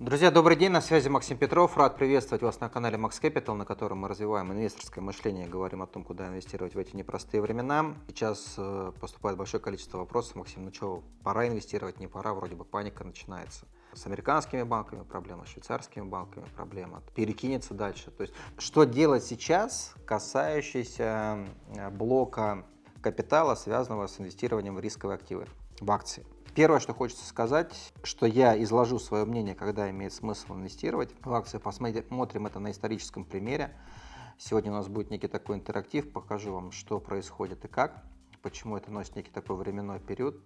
Друзья, добрый день, на связи Максим Петров. Рад приветствовать вас на канале Max Capital, на котором мы развиваем инвесторское мышление, говорим о том, куда инвестировать в эти непростые времена. Сейчас э, поступает большое количество вопросов. Максим, ну что, пора инвестировать, не пора, вроде бы паника начинается. С американскими банками проблема, с швейцарскими банками проблема, перекинется дальше. То есть, что делать сейчас, касающийся э, блока капитала, связанного с инвестированием в рисковые активы, в акции? Первое, что хочется сказать, что я изложу свое мнение, когда имеет смысл инвестировать в акции. Посмотрим это на историческом примере. Сегодня у нас будет некий такой интерактив, покажу вам, что происходит и как, почему это носит некий такой временной период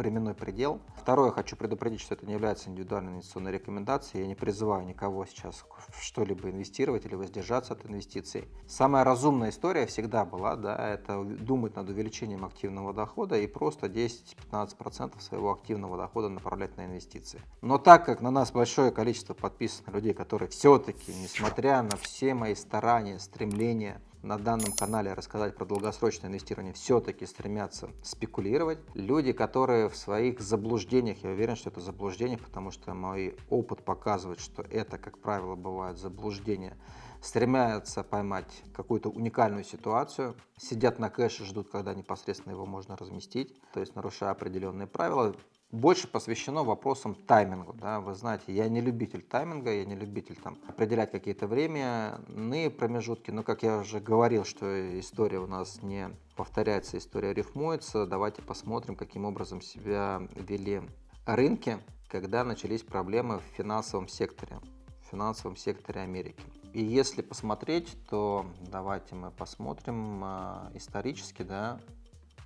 временной предел. Второе, хочу предупредить, что это не является индивидуальной инвестиционной рекомендацией. Я не призываю никого сейчас в что-либо инвестировать или воздержаться от инвестиций. Самая разумная история всегда была, да, это думать над увеличением активного дохода и просто 10-15% своего активного дохода направлять на инвестиции. Но так как на нас большое количество подписанных людей, которые все-таки, несмотря на все мои старания, стремления, на данном канале рассказать про долгосрочное инвестирование, все-таки стремятся спекулировать. Люди, которые в своих заблуждениях, я уверен, что это заблуждение, потому что мой опыт показывает, что это, как правило, бывает заблуждение, стремятся поймать какую-то уникальную ситуацию, сидят на кэше, ждут, когда непосредственно его можно разместить, то есть нарушая определенные правила, больше посвящено вопросам таймингу. Да? Вы знаете, я не любитель тайминга, я не любитель там, определять какие-то временные промежутки, но, как я уже говорил, что история у нас не повторяется, история рифмуется. Давайте посмотрим, каким образом себя вели рынки, когда начались проблемы в финансовом секторе, в финансовом секторе Америки. И если посмотреть, то давайте мы посмотрим э, исторически, да,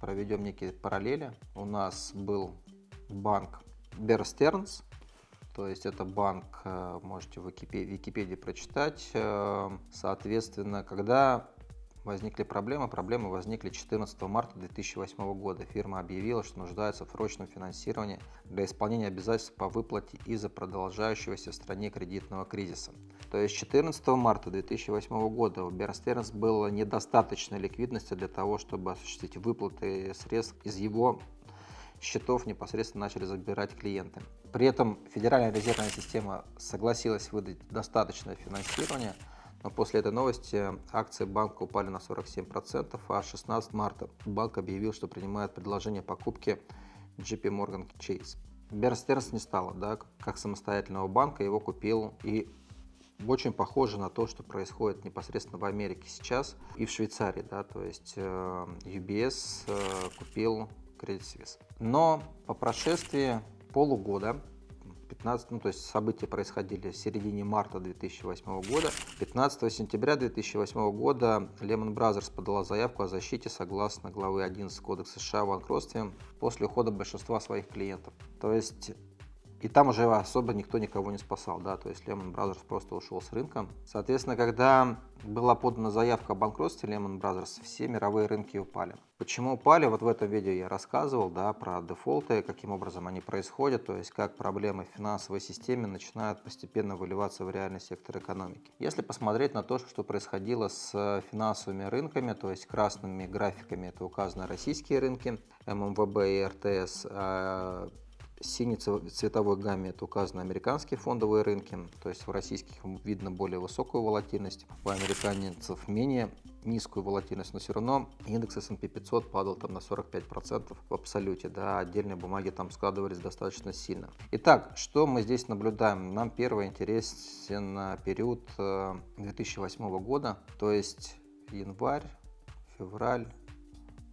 проведем некие параллели. У нас был банк Stearns, то есть это банк, э, можете в Википедии, Википедии прочитать. Э, соответственно, когда возникли проблемы, проблемы возникли 14 марта 2008 года. Фирма объявила, что нуждается в срочном финансировании для исполнения обязательств по выплате из-за продолжающегося в стране кредитного кризиса. То есть 14 марта 2008 года у Stearns было недостаточно ликвидности для того, чтобы осуществить выплаты средств из его счетов непосредственно начали забирать клиенты. При этом Федеральная резервная система согласилась выдать достаточное финансирование, но после этой новости акции банка упали на 47%, а 16 марта банк объявил, что принимает предложение покупки JP Morgan Chase. Stearns не стало, да, как самостоятельного банка, его купил и очень похоже на то, что происходит непосредственно в Америке сейчас и в Швейцарии, да, то есть э, UBS э, купил Credit. Но по прошествии полугода 15, ну, то есть события происходили в середине марта 2008 года. 15 сентября 2008 года Lehman Brothers подала заявку о защите согласно главы 11 Кодекса США о банкротстве после ухода большинства своих клиентов. То есть и там уже особо никто никого не спасал, да, то есть Lehman Brothers просто ушел с рынка. Соответственно, когда была подана заявка о банкротстве Lehman Brothers, все мировые рынки упали. Почему упали? Вот в этом видео я рассказывал, да, про дефолты, каким образом они происходят, то есть как проблемы в финансовой системе начинают постепенно выливаться в реальный сектор экономики. Если посмотреть на то, что происходило с финансовыми рынками, то есть красными графиками, это указаны российские рынки, ММВБ и РТС, а синей цветовой гамме это указаны американские фондовые рынки, то есть в российских видно более высокую волатильность, у американцев менее низкую волатильность, но все равно индекс S&P 500 падал там на 45% в абсолюте, да, отдельные бумаги там складывались достаточно сильно. Итак, что мы здесь наблюдаем? Нам первый интересен период 2008 э, года, то есть январь, февраль,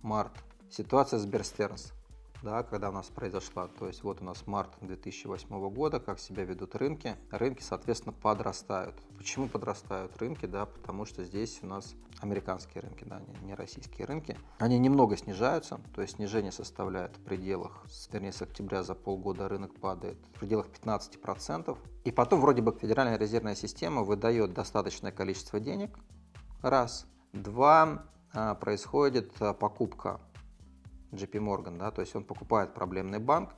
март. Ситуация с Берстернс да, когда у нас произошла. То есть вот у нас март 2008 года, как себя ведут рынки. Рынки, соответственно, подрастают. Почему подрастают рынки? Да, потому что здесь у нас американские рынки, да, не, российские рынки. Они немного снижаются, то есть снижение составляет в пределах, вернее, с октября за полгода рынок падает в пределах 15%. И потом вроде бы Федеральная резервная система выдает достаточное количество денег, раз. Два, а, происходит а, покупка JP Morgan, да, то есть он покупает проблемный банк,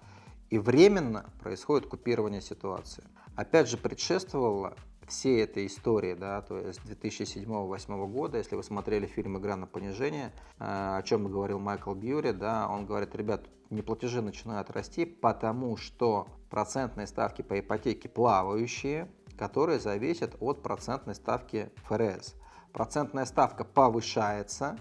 и временно происходит купирование ситуации. Опять же, предшествовало всей этой истории, да, то есть 2007-2008 года, если вы смотрели фильм «Игра на понижение», э, о чем говорил Майкл Бьюри, да, он говорит, ребят, неплатежи начинают расти, потому что процентные ставки по ипотеке плавающие, которые зависят от процентной ставки ФРС. Процентная ставка повышается,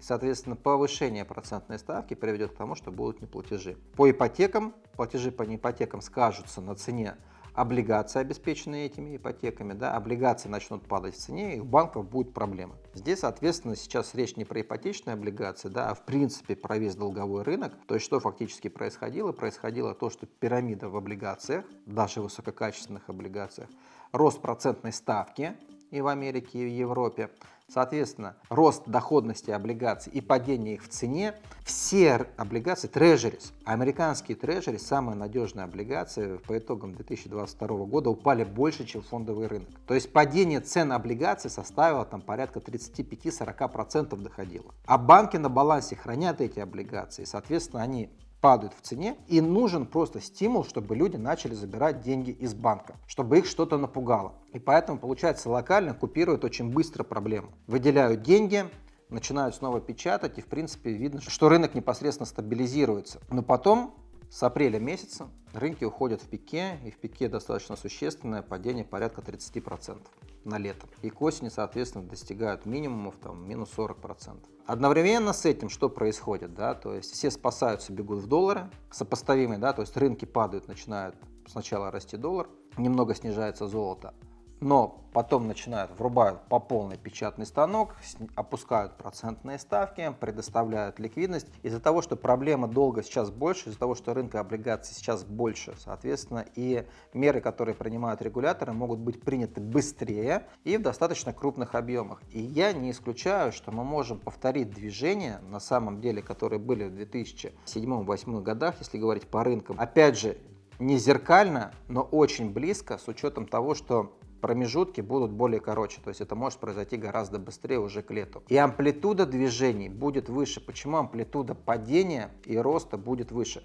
соответственно, повышение процентной ставки приведет к тому, что будут неплатежи. По ипотекам, платежи по неипотекам скажутся на цене облигации, обеспеченные этими ипотеками, да, облигации начнут падать в цене, и у банков будут проблемы. Здесь, соответственно, сейчас речь не про ипотечные облигации, да, а в принципе про весь долговой рынок. То есть что фактически происходило? Происходило то, что пирамида в облигациях, даже высококачественных облигациях, рост процентной ставки и в Америке, и в Европе, Соответственно, рост доходности облигаций и падение их в цене, все облигации, трежерис, американские трежерис, самые надежные облигации по итогам 2022 года упали больше, чем фондовый рынок. То есть падение цен облигаций составило там порядка 35-40% доходило. А банки на балансе хранят эти облигации, соответственно, они падают в цене, и нужен просто стимул, чтобы люди начали забирать деньги из банка, чтобы их что-то напугало. И поэтому, получается, локально купируют очень быстро проблему. Выделяют деньги, начинают снова печатать, и в принципе видно, что рынок непосредственно стабилизируется. Но потом с апреля месяца рынки уходят в пике, и в пике достаточно существенное падение порядка 30% на лето. И к осени, соответственно, достигают минимумов там, минус 40%. Одновременно с этим что происходит? Да? То есть все спасаются, бегут в доллары, сопоставимые, да? то есть рынки падают, начинают сначала расти доллар, немного снижается золото, но потом начинают, врубают по полный печатный станок, опускают процентные ставки, предоставляют ликвидность. Из-за того, что проблема долга сейчас больше, из-за того, что рынка облигаций сейчас больше, соответственно, и меры, которые принимают регуляторы, могут быть приняты быстрее и в достаточно крупных объемах. И я не исключаю, что мы можем повторить движения, на самом деле, которые были в 2007-2008 годах, если говорить по рынкам. Опять же, не зеркально, но очень близко, с учетом того, что промежутки будут более короче, то есть это может произойти гораздо быстрее уже к лету. И амплитуда движений будет выше. Почему амплитуда падения и роста будет выше?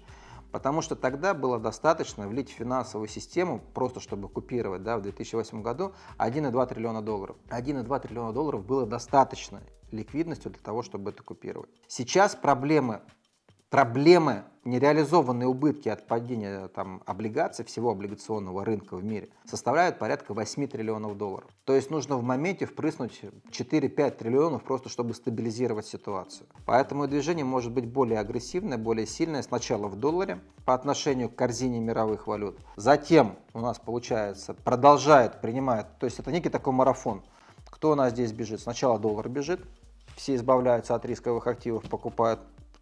Потому что тогда было достаточно влить в финансовую систему, просто чтобы купировать да, в 2008 году 1,2 триллиона долларов. 1,2 триллиона долларов было достаточно ликвидностью для того, чтобы это купировать. Сейчас проблемы проблемы, нереализованные убытки от падения там, облигаций, всего облигационного рынка в мире, составляют порядка 8 триллионов долларов. То есть нужно в моменте впрыснуть 4-5 триллионов просто, чтобы стабилизировать ситуацию. Поэтому движение может быть более агрессивное, более сильное. Сначала в долларе по отношению к корзине мировых валют. Затем у нас получается продолжает, принимает, то есть это некий такой марафон. Кто у нас здесь бежит? Сначала доллар бежит, все избавляются от рисковых активов, покупают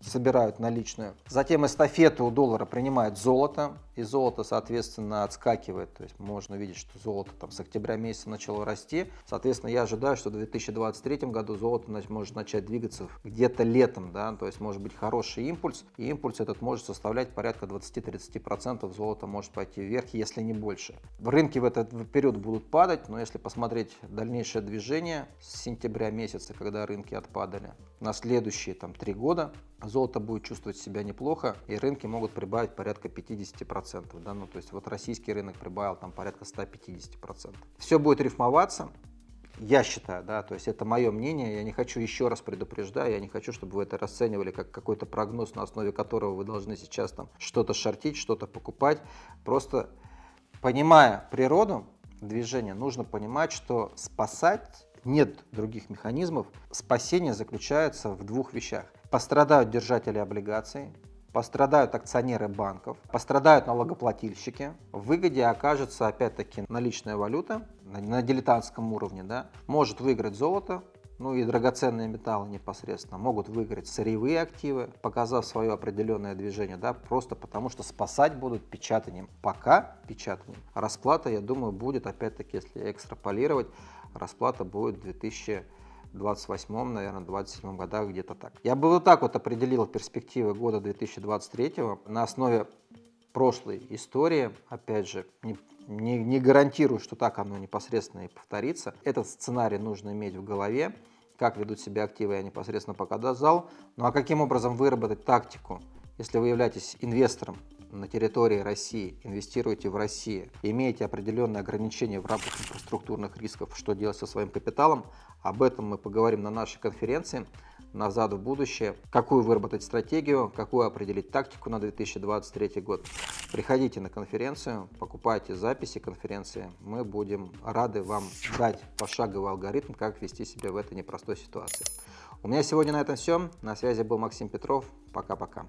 собирают наличную. Затем эстафету у доллара принимает золото, и золото, соответственно, отскакивает. То есть можно видеть, что золото там с октября месяца начало расти. Соответственно, я ожидаю, что в 2023 году золото может начать двигаться где-то летом. Да? То есть может быть хороший импульс, и импульс этот может составлять порядка 20-30%. Золото может пойти вверх, если не больше. Рынки в этот период будут падать, но если посмотреть дальнейшее движение с сентября месяца, когда рынки отпадали, на следующие там, три года золото будет чувствовать себя неплохо, и рынки могут прибавить порядка 50%. Да? Ну, то есть вот российский рынок прибавил там порядка 150%. Все будет рифмоваться, я считаю, да, то есть это мое мнение, я не хочу еще раз предупреждать, я не хочу, чтобы вы это расценивали как какой-то прогноз, на основе которого вы должны сейчас там что-то шортить, что-то покупать. Просто понимая природу движения, нужно понимать, что спасать нет других механизмов. Спасение заключается в двух вещах. Пострадают держатели облигаций, пострадают акционеры банков, пострадают налогоплательщики, в выгоде окажется опять-таки наличная валюта на, на дилетантском уровне, да, может выиграть золото, ну и драгоценные металлы непосредственно, могут выиграть сырьевые активы, показав свое определенное движение, да, просто потому что спасать будут печатанием. Пока печатанием. Расплата, я думаю, будет, опять-таки, если экстраполировать, расплата будет 2000 28, наверное, 27 годах, где-то так. Я бы вот так вот определил перспективы года 2023 на основе прошлой истории, опять же, не, не, не гарантирую, что так оно непосредственно и повторится. Этот сценарий нужно иметь в голове, как ведут себя активы, я непосредственно показал, ну а каким образом выработать тактику, если вы являетесь инвестором на территории России, инвестируете в России, имеете определенные ограничения в рамках инфраструктурных рисков, что делать со своим капиталом, об этом мы поговорим на нашей конференции назад в будущее, какую выработать стратегию, какую определить тактику на 2023 год. Приходите на конференцию, покупайте записи конференции, мы будем рады вам дать пошаговый алгоритм, как вести себя в этой непростой ситуации. У меня сегодня на этом все. На связи был Максим Петров. Пока-пока.